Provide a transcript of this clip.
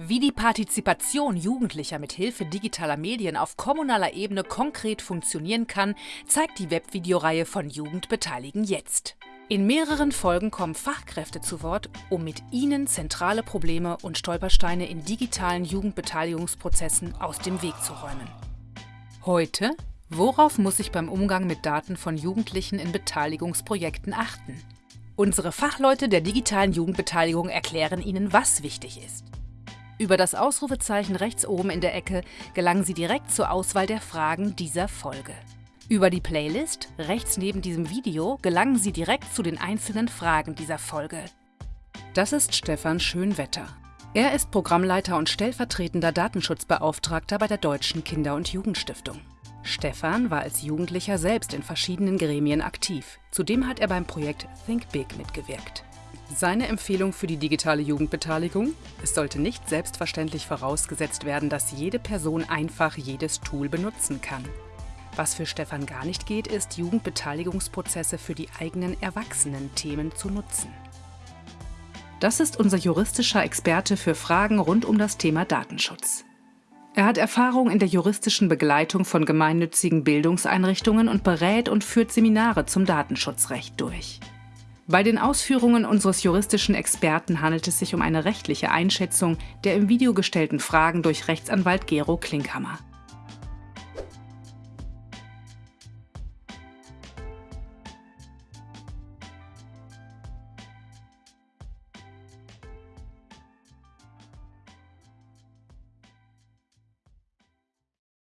Wie die Partizipation Jugendlicher mit Hilfe digitaler Medien auf kommunaler Ebene konkret funktionieren kann, zeigt die Webvideoreihe von Jugend beteiligen jetzt. In mehreren Folgen kommen Fachkräfte zu Wort, um mit ihnen zentrale Probleme und Stolpersteine in digitalen Jugendbeteiligungsprozessen aus dem Weg zu räumen. Heute, worauf muss ich beim Umgang mit Daten von Jugendlichen in Beteiligungsprojekten achten? Unsere Fachleute der digitalen Jugendbeteiligung erklären Ihnen, was wichtig ist. Über das Ausrufezeichen rechts oben in der Ecke gelangen Sie direkt zur Auswahl der Fragen dieser Folge. Über die Playlist, rechts neben diesem Video, gelangen Sie direkt zu den einzelnen Fragen dieser Folge. Das ist Stefan Schönwetter. Er ist Programmleiter und stellvertretender Datenschutzbeauftragter bei der Deutschen Kinder- und Jugendstiftung. Stefan war als Jugendlicher selbst in verschiedenen Gremien aktiv. Zudem hat er beim Projekt Think Big mitgewirkt. Seine Empfehlung für die digitale Jugendbeteiligung? Es sollte nicht selbstverständlich vorausgesetzt werden, dass jede Person einfach jedes Tool benutzen kann. Was für Stefan gar nicht geht, ist, Jugendbeteiligungsprozesse für die eigenen Erwachsenen-Themen zu nutzen. Das ist unser juristischer Experte für Fragen rund um das Thema Datenschutz. Er hat Erfahrung in der juristischen Begleitung von gemeinnützigen Bildungseinrichtungen und berät und führt Seminare zum Datenschutzrecht durch. Bei den Ausführungen unseres juristischen Experten handelt es sich um eine rechtliche Einschätzung der im Video gestellten Fragen durch Rechtsanwalt Gero Klinkhammer.